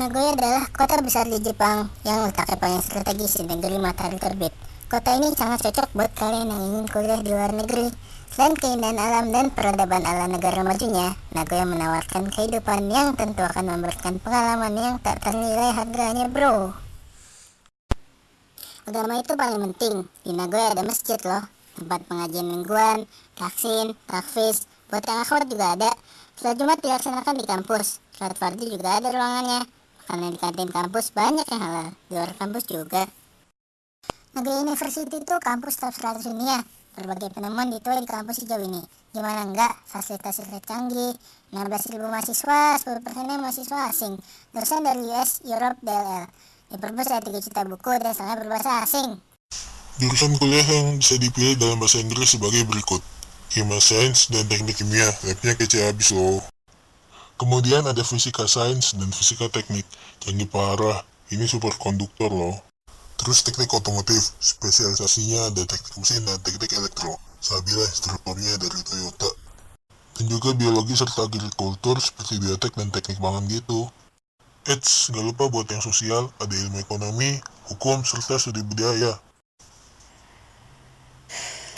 Nagoya adalah kota besar di Jepang yang letaknya paling strategis di negeri matahari terbit. Kota ini sangat cocok buat kalian yang ingin kuliah di luar negeri. Selain keindahan alam dan peradaban ala negara majunya, Nagoya menawarkan kehidupan yang tentu akan memberikan pengalaman yang tak ternilai harganya bro. Agama itu paling penting. Di Nagoya ada masjid loh, tempat pengajian mingguan, taksin, takfis, buat yang akhwat juga ada. Sholat Jumat dilaksanakan di kampus, sholat fardu juga ada ruangannya. Karena di kantin kampus banyak yang halal, di luar kampus juga. Nagoya University itu kampus top 100 dunia. Berbagai penemuan dituai di kampus hijau ini. Gimana enggak? Fasilitas riset canggih, 16.000 mahasiswa, 10%nya mahasiswa asing. Dosen dari US, Europe, DLL. Di perpus ada 3 juta buku dan setengah berbahasa asing. Jurusan kuliah yang bisa dipilih dalam bahasa Inggris sebagai berikut. Kimia Sains dan Teknik Kimia, labnya kece abis loh. Kemudian ada Fisika Sains dan Fisika Teknik, canggih parah, ini superkonduktor loh. Terus teknik otomotif, spesialisasinya ada teknik mesin dan teknik elektro. Sabila instrukturnya dari Toyota. Dan juga biologi serta agrikultur seperti biotek dan teknik pangan gitu. Eits, gak lupa buat yang sosial, ada ilmu ekonomi, hukum, serta studi budaya.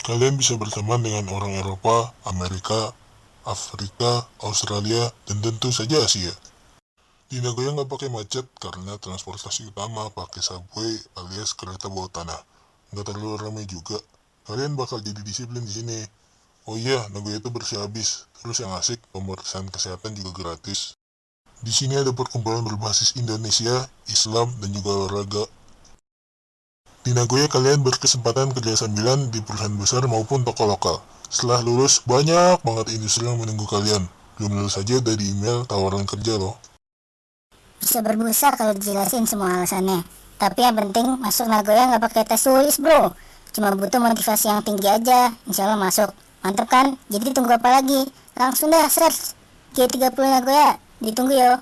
Kalian bisa berteman dengan orang Eropa, Amerika, Afrika, Australia, dan tentu saja Asia. Di Nagoya nggak pakai macet karena transportasi utama pakai subway alias kereta bawah tanah. Nggak terlalu ramai juga. Kalian bakal jadi disiplin di sini. Oh iya, Nagoya itu bersih habis. Terus yang asik, pemeriksaan kesehatan juga gratis. Di sini ada perkumpulan berbasis Indonesia, Islam, dan juga olahraga. Di Nagoya kalian berkesempatan kerja sambilan di perusahaan besar maupun toko lokal. Setelah lulus, banyak banget industri yang menunggu kalian. Belum lulus saja udah di email tawaran kerja loh. Bisa berbusa kalau dijelasin semua alasannya. Tapi yang penting masuk Nagoya nggak pakai tes tulis bro. Cuma butuh motivasi yang tinggi aja. Insya Allah masuk. Mantep kan? Jadi tunggu apa lagi? Langsung dah search G30 Nagoya. Ditunggu yo.